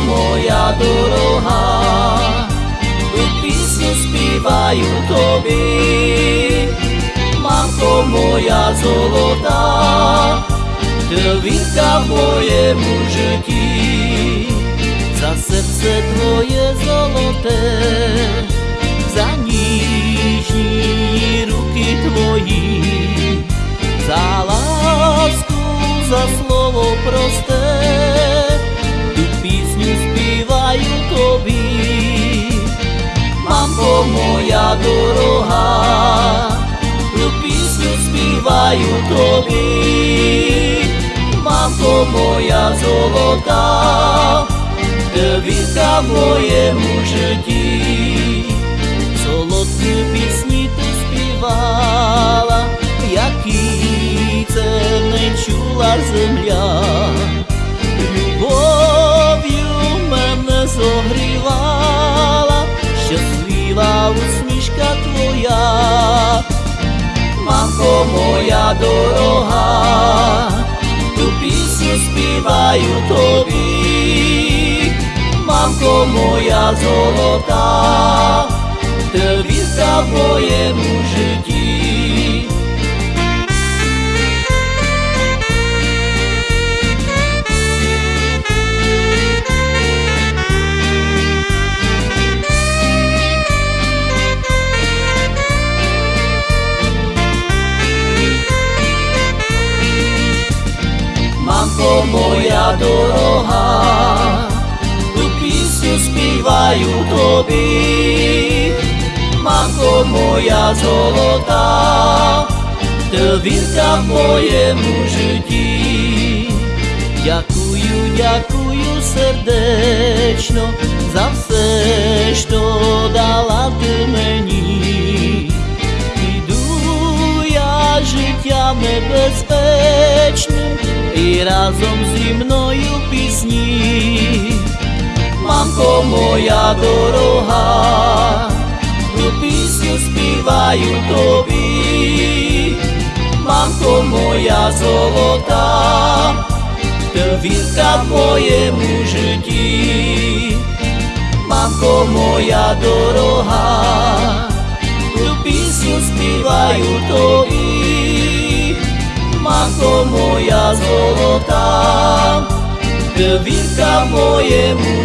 моя дорога, ту пісню співаю тобі, мамко моя золота, Травінка в моєму житті, за серце твоє золоте, моя дорога, ту пісню співаю тобі, мамко моя золота, Девінка в моєму житті, солодкі пісні ти співала, які це не чула земля, láska tvoja, Mamko moja dorohá, tu písňu spívajú tovi. Mamko moja zolotá, hviezda v mojemu žití. Моя дорога, ту пісню співаю тобі, мамко моя золота, Девінка в моєму житті. Дякую, дякую сердечно за все, що дала ти мені. Іду я життям небезпечним і разом зі мною пісні. Мамко моя дорога, ту пісню співаю тобі, мамко моя золота, Девінка в моєму житті, мамко моя дорога, Lásko moja zolotá, Hvilka mojemu